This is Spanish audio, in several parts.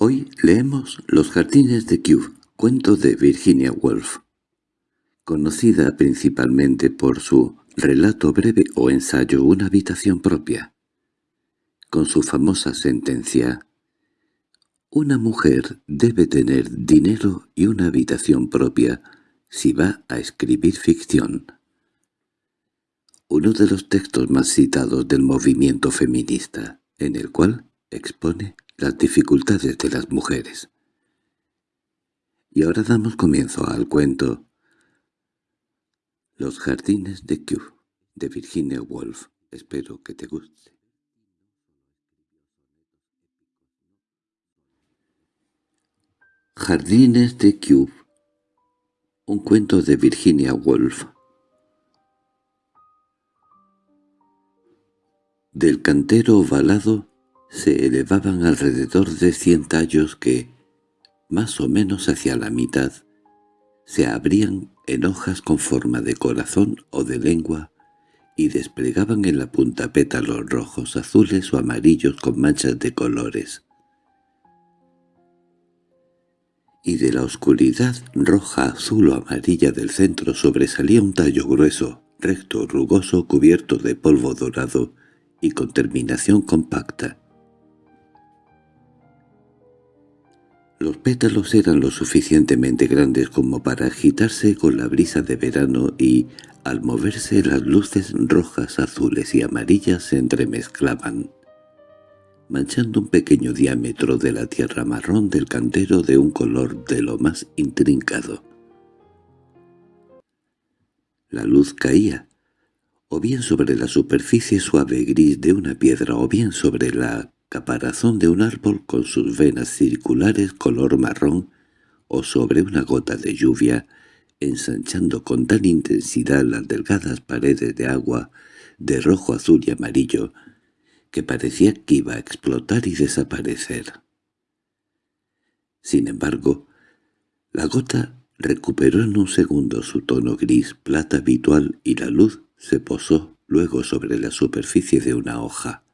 Hoy leemos Los jardines de Kew, cuento de Virginia Woolf, conocida principalmente por su relato breve o ensayo Una habitación propia, con su famosa sentencia «Una mujer debe tener dinero y una habitación propia si va a escribir ficción». Uno de los textos más citados del movimiento feminista, en el cual expone las dificultades de las mujeres. Y ahora damos comienzo al cuento Los jardines de Kew, de Virginia Woolf. Espero que te guste. Jardines de Kew Un cuento de Virginia Woolf Del cantero ovalado se elevaban alrededor de cien tallos que, más o menos hacia la mitad, se abrían en hojas con forma de corazón o de lengua y desplegaban en la punta pétalos rojos, azules o amarillos con manchas de colores. Y de la oscuridad roja, azul o amarilla del centro sobresalía un tallo grueso, recto, rugoso, cubierto de polvo dorado y con terminación compacta. Los pétalos eran lo suficientemente grandes como para agitarse con la brisa de verano y, al moverse las luces rojas, azules y amarillas se entremezclaban, manchando un pequeño diámetro de la tierra marrón del cantero de un color de lo más intrincado. La luz caía, o bien sobre la superficie suave gris de una piedra o bien sobre la caparazón de un árbol con sus venas circulares color marrón o sobre una gota de lluvia, ensanchando con tal intensidad las delgadas paredes de agua de rojo, azul y amarillo, que parecía que iba a explotar y desaparecer. Sin embargo, la gota recuperó en un segundo su tono gris plata habitual y la luz se posó luego sobre la superficie de una hoja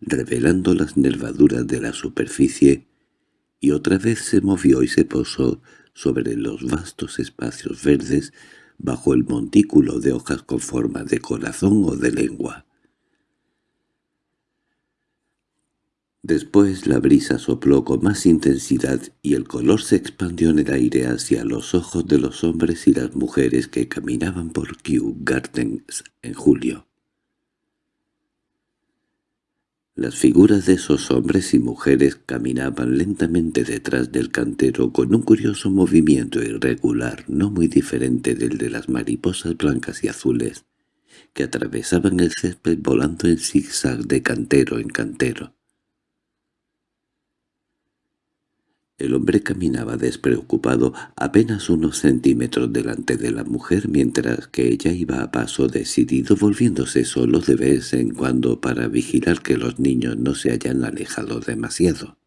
revelando las nervaduras de la superficie, y otra vez se movió y se posó sobre los vastos espacios verdes bajo el montículo de hojas con forma de corazón o de lengua. Después la brisa sopló con más intensidad y el color se expandió en el aire hacia los ojos de los hombres y las mujeres que caminaban por Kew Gardens en julio. Las figuras de esos hombres y mujeres caminaban lentamente detrás del cantero con un curioso movimiento irregular, no muy diferente del de las mariposas blancas y azules, que atravesaban el césped volando en zigzag de cantero en cantero. El hombre caminaba despreocupado apenas unos centímetros delante de la mujer mientras que ella iba a paso decidido volviéndose solo de vez en cuando para vigilar que los niños no se hayan alejado demasiado.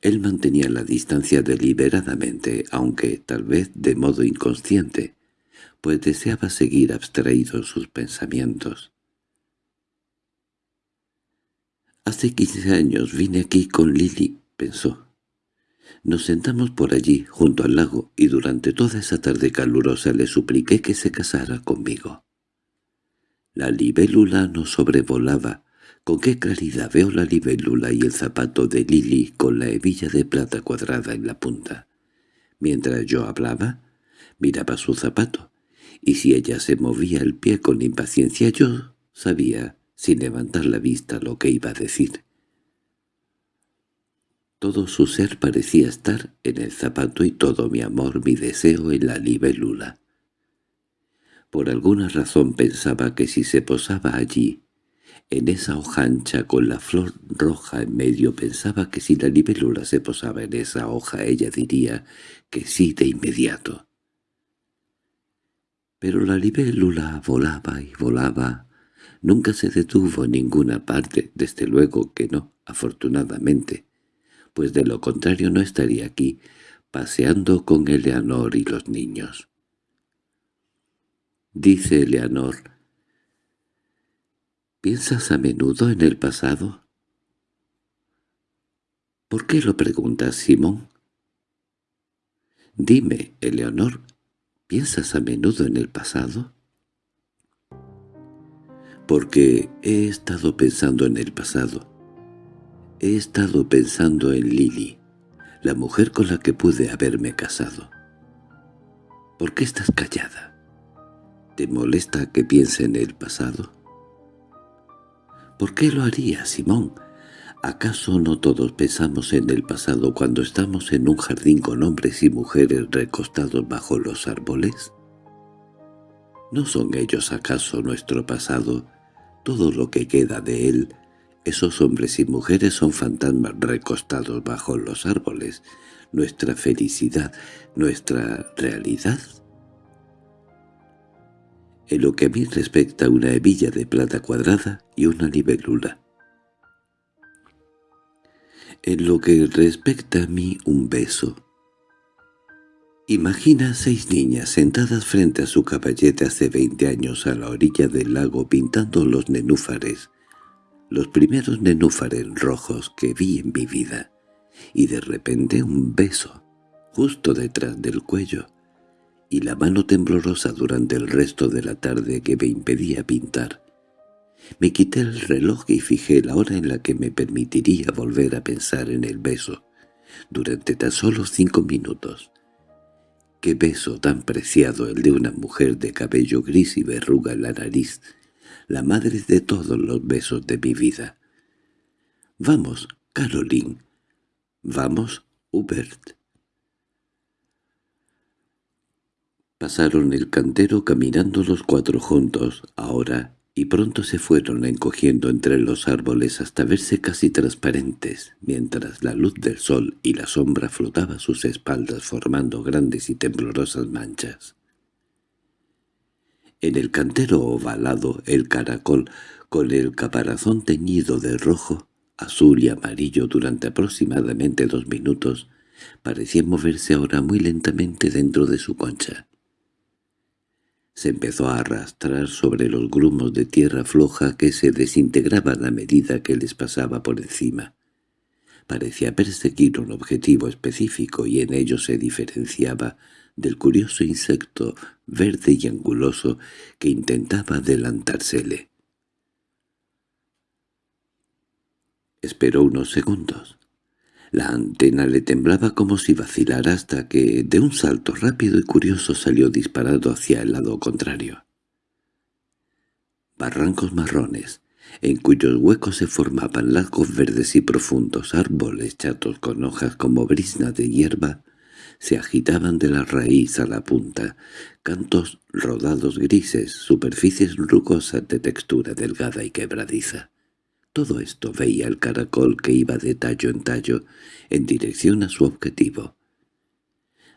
Él mantenía la distancia deliberadamente, aunque tal vez de modo inconsciente, pues deseaba seguir abstraído sus pensamientos. Hace quince años vine aquí con Lily, pensó. Nos sentamos por allí, junto al lago, y durante toda esa tarde calurosa le supliqué que se casara conmigo. La libélula nos sobrevolaba. Con qué claridad veo la libélula y el zapato de Lily con la hebilla de plata cuadrada en la punta. Mientras yo hablaba, miraba su zapato, y si ella se movía el pie con impaciencia yo sabía sin levantar la vista lo que iba a decir. Todo su ser parecía estar en el zapato y todo mi amor, mi deseo en la libélula. Por alguna razón pensaba que si se posaba allí, en esa hoja ancha con la flor roja en medio, pensaba que si la libélula se posaba en esa hoja ella diría que sí de inmediato. Pero la libélula volaba y volaba, Nunca se detuvo en ninguna parte, desde luego que no, afortunadamente, pues de lo contrario no estaría aquí, paseando con Eleanor y los niños. Dice Eleanor, «¿Piensas a menudo en el pasado?» —¿Por qué lo preguntas, Simón? —Dime, Eleonor, ¿piensas a menudo en el pasado? Porque he estado pensando en el pasado. He estado pensando en Lily, la mujer con la que pude haberme casado. ¿Por qué estás callada? ¿Te molesta que piense en el pasado? ¿Por qué lo haría, Simón? ¿Acaso no todos pensamos en el pasado cuando estamos en un jardín con hombres y mujeres recostados bajo los árboles? ¿No son ellos acaso nuestro pasado, todo lo que queda de él? Esos hombres y mujeres son fantasmas recostados bajo los árboles, nuestra felicidad, nuestra realidad. En lo que a mí respecta una hebilla de plata cuadrada y una libélula. En lo que respecta a mí un beso. Imagina seis niñas sentadas frente a su caballete hace veinte años a la orilla del lago pintando los nenúfares, los primeros nenúfares rojos que vi en mi vida, y de repente un beso, justo detrás del cuello, y la mano temblorosa durante el resto de la tarde que me impedía pintar. Me quité el reloj y fijé la hora en la que me permitiría volver a pensar en el beso, durante tan solo cinco minutos. Qué beso tan preciado el de una mujer de cabello gris y verruga en la nariz, la madre de todos los besos de mi vida. «Vamos, Caroline. Vamos, Hubert». Pasaron el cantero caminando los cuatro juntos, ahora y pronto se fueron encogiendo entre los árboles hasta verse casi transparentes, mientras la luz del sol y la sombra flotaba a sus espaldas formando grandes y temblorosas manchas. En el cantero ovalado el caracol, con el caparazón teñido de rojo, azul y amarillo durante aproximadamente dos minutos, parecía moverse ahora muy lentamente dentro de su concha se empezó a arrastrar sobre los grumos de tierra floja que se desintegraban a medida que les pasaba por encima. Parecía perseguir un objetivo específico y en ello se diferenciaba del curioso insecto verde y anguloso que intentaba adelantársele. Esperó unos segundos. La antena le temblaba como si vacilara hasta que, de un salto rápido y curioso, salió disparado hacia el lado contrario. Barrancos marrones, en cuyos huecos se formaban largos verdes y profundos árboles chatos con hojas como brisna de hierba, se agitaban de la raíz a la punta, cantos rodados grises, superficies rugosas de textura delgada y quebradiza. Todo esto veía el caracol que iba de tallo en tallo en dirección a su objetivo.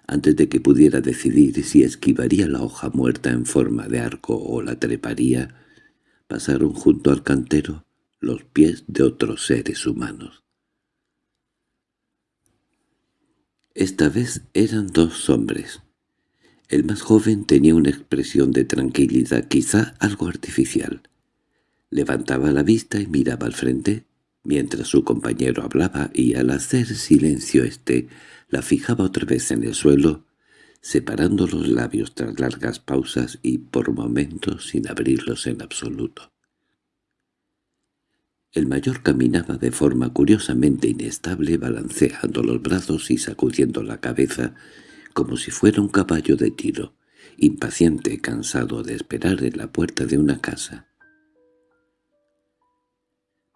Antes de que pudiera decidir si esquivaría la hoja muerta en forma de arco o la treparía, pasaron junto al cantero los pies de otros seres humanos. Esta vez eran dos hombres. El más joven tenía una expresión de tranquilidad quizá algo artificial. Levantaba la vista y miraba al frente, mientras su compañero hablaba y al hacer silencio éste la fijaba otra vez en el suelo, separando los labios tras largas pausas y por momentos sin abrirlos en absoluto. El mayor caminaba de forma curiosamente inestable, balanceando los brazos y sacudiendo la cabeza, como si fuera un caballo de tiro, impaciente, cansado de esperar en la puerta de una casa.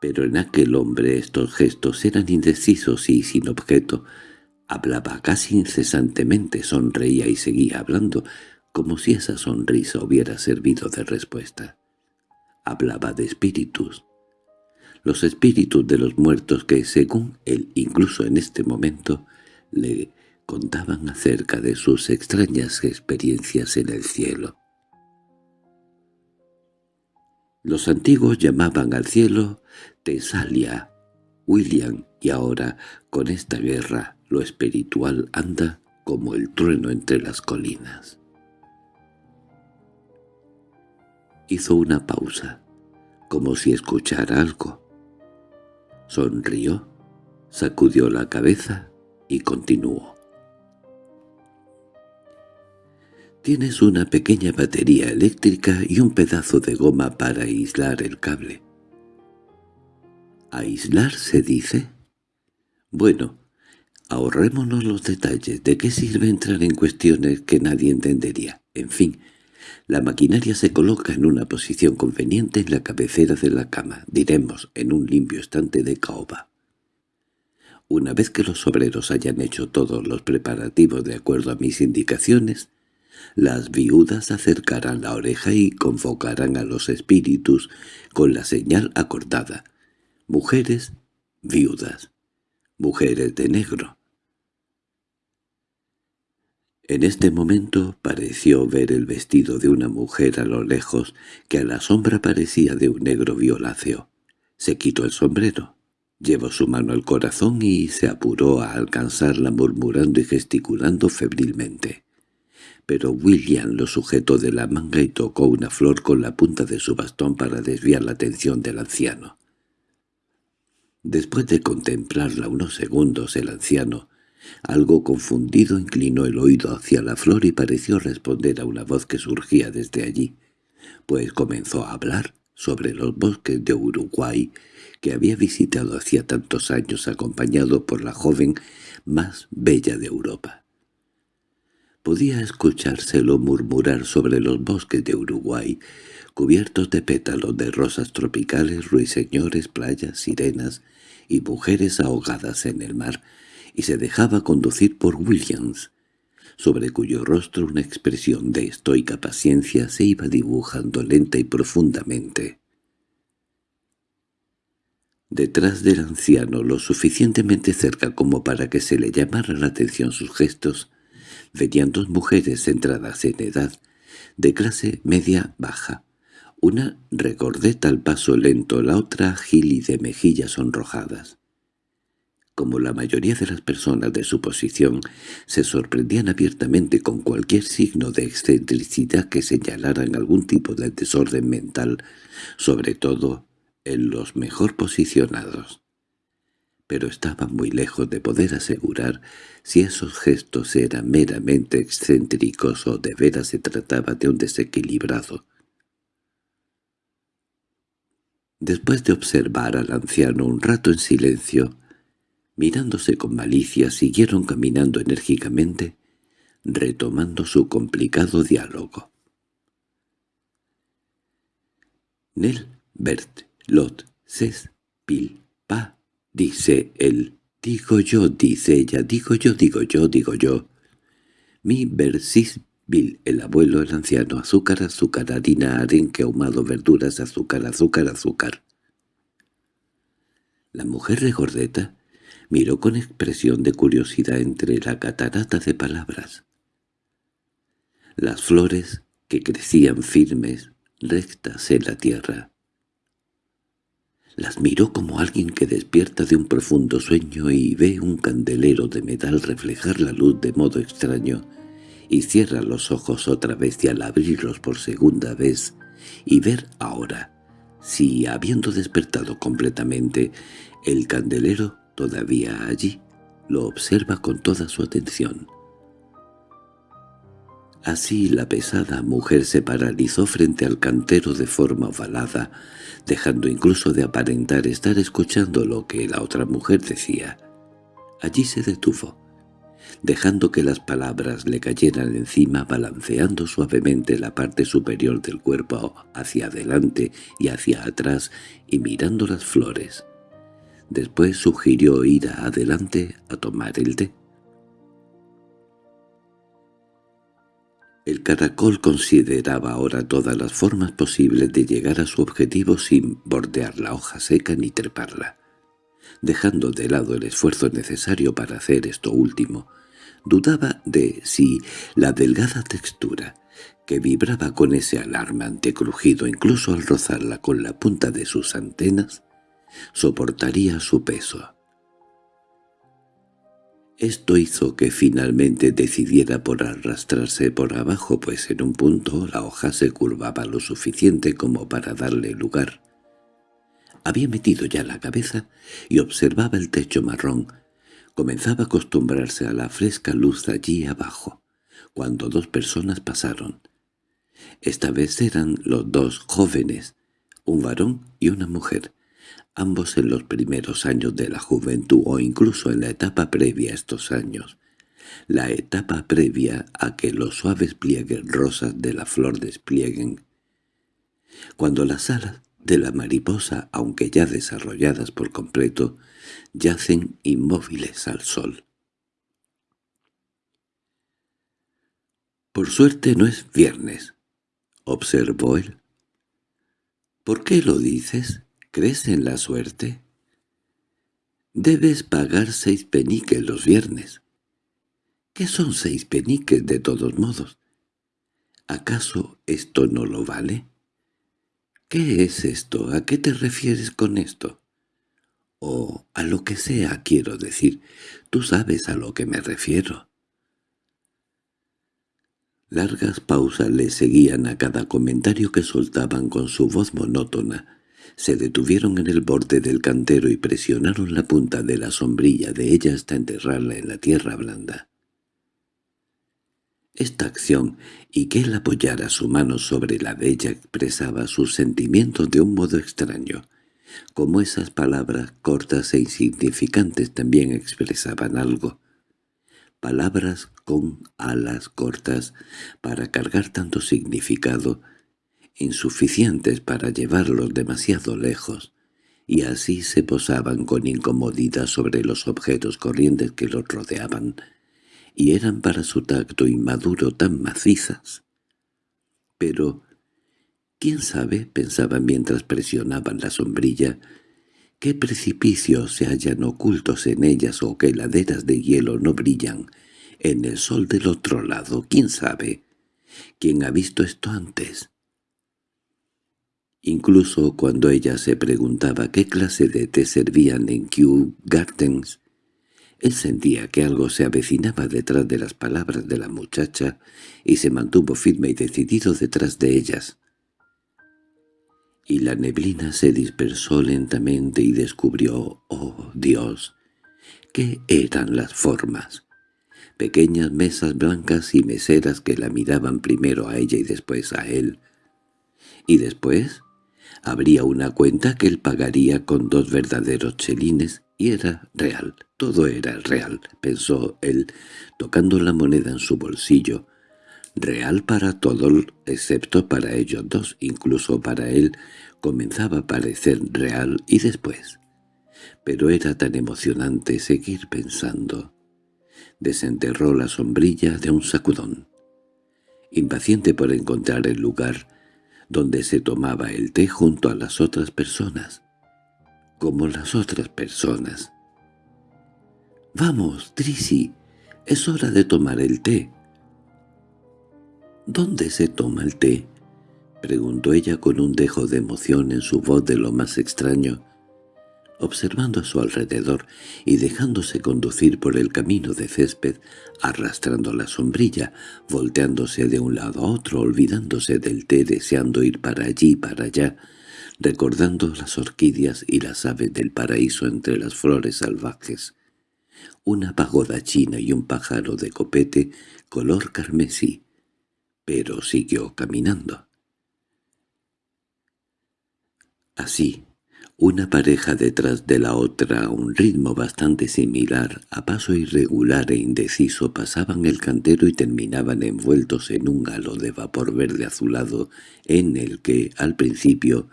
Pero en aquel hombre estos gestos eran indecisos y sin objeto. Hablaba casi incesantemente, sonreía y seguía hablando, como si esa sonrisa hubiera servido de respuesta. Hablaba de espíritus. Los espíritus de los muertos que, según él, incluso en este momento, le contaban acerca de sus extrañas experiencias en el cielo. Los antiguos llamaban al cielo Tesalia, William, y ahora, con esta guerra, lo espiritual anda como el trueno entre las colinas. Hizo una pausa, como si escuchara algo. Sonrió, Sacudió la cabeza y continuó. Tienes una pequeña batería eléctrica y un pedazo de goma para aislar el cable. ¿Aislar se dice? Bueno, ahorrémonos los detalles. ¿De qué sirve entrar en cuestiones que nadie entendería? En fin, la maquinaria se coloca en una posición conveniente en la cabecera de la cama, diremos, en un limpio estante de caoba. Una vez que los obreros hayan hecho todos los preparativos de acuerdo a mis indicaciones, las viudas acercarán la oreja y convocarán a los espíritus con la señal acordada. Mujeres, viudas. Mujeres de negro. En este momento pareció ver el vestido de una mujer a lo lejos, que a la sombra parecía de un negro violáceo. Se quitó el sombrero, llevó su mano al corazón y se apuró a alcanzarla murmurando y gesticulando febrilmente pero William lo sujetó de la manga y tocó una flor con la punta de su bastón para desviar la atención del anciano. Después de contemplarla unos segundos, el anciano, algo confundido, inclinó el oído hacia la flor y pareció responder a una voz que surgía desde allí, pues comenzó a hablar sobre los bosques de Uruguay que había visitado hacía tantos años acompañado por la joven más bella de Europa. Podía escuchárselo murmurar sobre los bosques de Uruguay, cubiertos de pétalos de rosas tropicales, ruiseñores, playas, sirenas y mujeres ahogadas en el mar, y se dejaba conducir por Williams, sobre cuyo rostro una expresión de estoica paciencia se iba dibujando lenta y profundamente. Detrás del anciano, lo suficientemente cerca como para que se le llamara la atención sus gestos, venían dos mujeres centradas en edad, de clase media-baja. Una regordeta al paso lento, la otra ágil y de mejillas sonrojadas. Como la mayoría de las personas de su posición, se sorprendían abiertamente con cualquier signo de excentricidad que señalaran algún tipo de desorden mental, sobre todo en los mejor posicionados pero estaba muy lejos de poder asegurar si esos gestos eran meramente excéntricos o de veras se trataba de un desequilibrado. Después de observar al anciano un rato en silencio, mirándose con malicia, siguieron caminando enérgicamente, retomando su complicado diálogo. Nel, Bert, Lot, Ses, Pil, Pa, Dice él, digo yo, dice ella, digo yo, digo yo, digo yo. Mi Bill, el abuelo, el anciano, azúcar, azúcar, harina, arenque, ahumado, verduras, azúcar, azúcar, azúcar. La mujer regordeta miró con expresión de curiosidad entre la catarata de palabras. Las flores que crecían firmes, rectas en la tierra, las miró como alguien que despierta de un profundo sueño y ve un candelero de metal reflejar la luz de modo extraño, y cierra los ojos otra vez y al abrirlos por segunda vez, y ver ahora, si habiendo despertado completamente, el candelero todavía allí, lo observa con toda su atención. Así la pesada mujer se paralizó frente al cantero de forma ovalada, dejando incluso de aparentar estar escuchando lo que la otra mujer decía. Allí se detuvo, dejando que las palabras le cayeran encima balanceando suavemente la parte superior del cuerpo hacia adelante y hacia atrás y mirando las flores. Después sugirió ir adelante a tomar el té. El caracol consideraba ahora todas las formas posibles de llegar a su objetivo sin bordear la hoja seca ni treparla. Dejando de lado el esfuerzo necesario para hacer esto último, dudaba de si la delgada textura, que vibraba con ese alarmante crujido incluso al rozarla con la punta de sus antenas, soportaría su peso. Esto hizo que finalmente decidiera por arrastrarse por abajo, pues en un punto la hoja se curvaba lo suficiente como para darle lugar Había metido ya la cabeza y observaba el techo marrón. Comenzaba a acostumbrarse a la fresca luz allí abajo, cuando dos personas pasaron. Esta vez eran los dos jóvenes, un varón y una mujer, ambos en los primeros años de la juventud o incluso en la etapa previa a estos años, la etapa previa a que los suaves pliegues rosas de la flor desplieguen. Cuando las alas de la mariposa, aunque ya desarrolladas por completo, yacen inmóviles al sol. «Por suerte no es viernes», observó él. «¿Por qué lo dices? ¿Crees en la suerte?» «Debes pagar seis peniques los viernes». «¿Qué son seis peniques de todos modos? ¿Acaso esto no lo vale?» «¿Qué es esto? ¿A qué te refieres con esto?» «O a lo que sea, quiero decir. Tú sabes a lo que me refiero». Largas pausas le seguían a cada comentario que soltaban con su voz monótona. Se detuvieron en el borde del cantero y presionaron la punta de la sombrilla de ella hasta enterrarla en la tierra blanda. Esta acción, y que él apoyara su mano sobre la de ella expresaba sus sentimientos de un modo extraño, como esas palabras cortas e insignificantes también expresaban algo palabras con alas cortas para cargar tanto significado, insuficientes para llevarlos demasiado lejos, y así se posaban con incomodidad sobre los objetos corrientes que los rodeaban, y eran para su tacto inmaduro tan macizas. Pero, quién sabe, pensaba mientras presionaban la sombrilla, qué precipicios se hallan ocultos en ellas o qué laderas de hielo no brillan en el sol del otro lado. ¿Quién sabe? ¿Quién ha visto esto antes? Incluso cuando ella se preguntaba qué clase de té servían en Kew Gardens, él sentía que algo se avecinaba detrás de las palabras de la muchacha y se mantuvo firme y decidido detrás de ellas y la neblina se dispersó lentamente y descubrió, oh Dios, qué eran las formas. Pequeñas mesas blancas y meseras que la miraban primero a ella y después a él. Y después habría una cuenta que él pagaría con dos verdaderos chelines y era real, todo era real, pensó él, tocando la moneda en su bolsillo, real para todos excepto para ellos dos, incluso para él comenzaba a parecer real y después. Pero era tan emocionante seguir pensando. Desenterró la sombrilla de un sacudón. Impaciente por encontrar el lugar donde se tomaba el té junto a las otras personas. Como las otras personas. «Vamos, Trisi, es hora de tomar el té». «¿Dónde se toma el té?» preguntó ella con un dejo de emoción en su voz de lo más extraño, observando a su alrededor y dejándose conducir por el camino de césped, arrastrando la sombrilla, volteándose de un lado a otro, olvidándose del té, deseando ir para allí y para allá, recordando las orquídeas y las aves del paraíso entre las flores salvajes, una pagoda china y un pájaro de copete color carmesí, pero siguió caminando. Así, una pareja detrás de la otra a un ritmo bastante similar, a paso irregular e indeciso, pasaban el cantero y terminaban envueltos en un halo de vapor verde azulado en el que, al principio,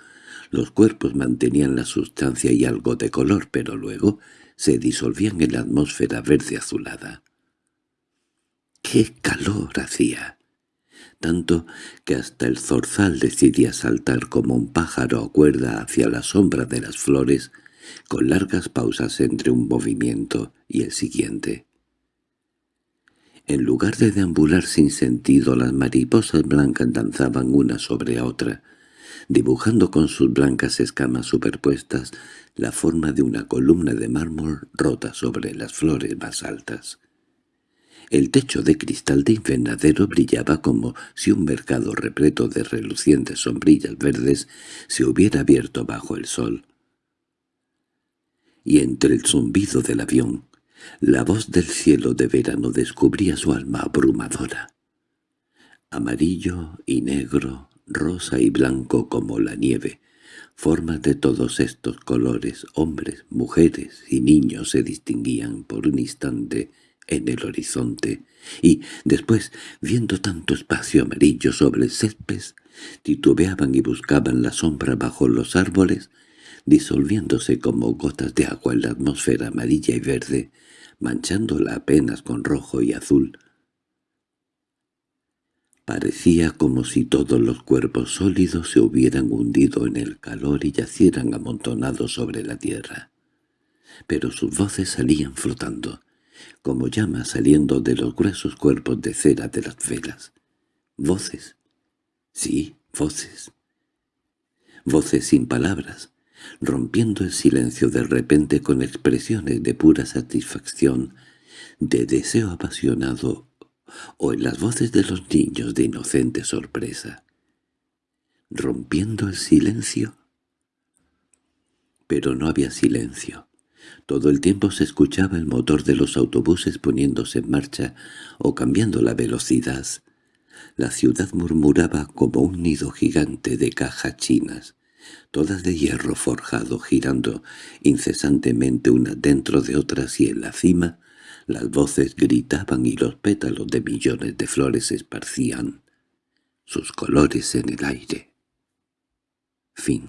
los cuerpos mantenían la sustancia y algo de color, pero luego se disolvían en la atmósfera verde azulada. ¡Qué calor hacía! Tanto que hasta el zorzal decidía saltar como un pájaro a cuerda hacia la sombra de las flores, con largas pausas entre un movimiento y el siguiente. En lugar de deambular sin sentido, las mariposas blancas danzaban una sobre otra, dibujando con sus blancas escamas superpuestas la forma de una columna de mármol rota sobre las flores más altas. El techo de cristal de invernadero brillaba como si un mercado repleto de relucientes sombrillas verdes se hubiera abierto bajo el sol. y entre el zumbido del avión, la voz del cielo de verano descubría su alma abrumadora. Amarillo y negro, rosa y blanco como la nieve, formas de todos estos colores, hombres, mujeres y niños se distinguían por un instante en el horizonte, y después, viendo tanto espacio amarillo sobre el césped, titubeaban y buscaban la sombra bajo los árboles, disolviéndose como gotas de agua en la atmósfera amarilla y verde, manchándola apenas con rojo y azul. Parecía como si todos los cuerpos sólidos se hubieran hundido en el calor y yacieran amontonados sobre la tierra. Pero sus voces salían flotando, como llamas saliendo de los gruesos cuerpos de cera de las velas. Voces. Sí, voces. Voces sin palabras, rompiendo el silencio de repente con expresiones de pura satisfacción, de deseo apasionado, o en las voces de los niños de inocente sorpresa. Rompiendo el silencio. Pero no había silencio. Todo el tiempo se escuchaba el motor de los autobuses poniéndose en marcha o cambiando la velocidad. La ciudad murmuraba como un nido gigante de cajas chinas, todas de hierro forjado girando incesantemente unas dentro de otras y en la cima las voces gritaban y los pétalos de millones de flores esparcían sus colores en el aire. Fin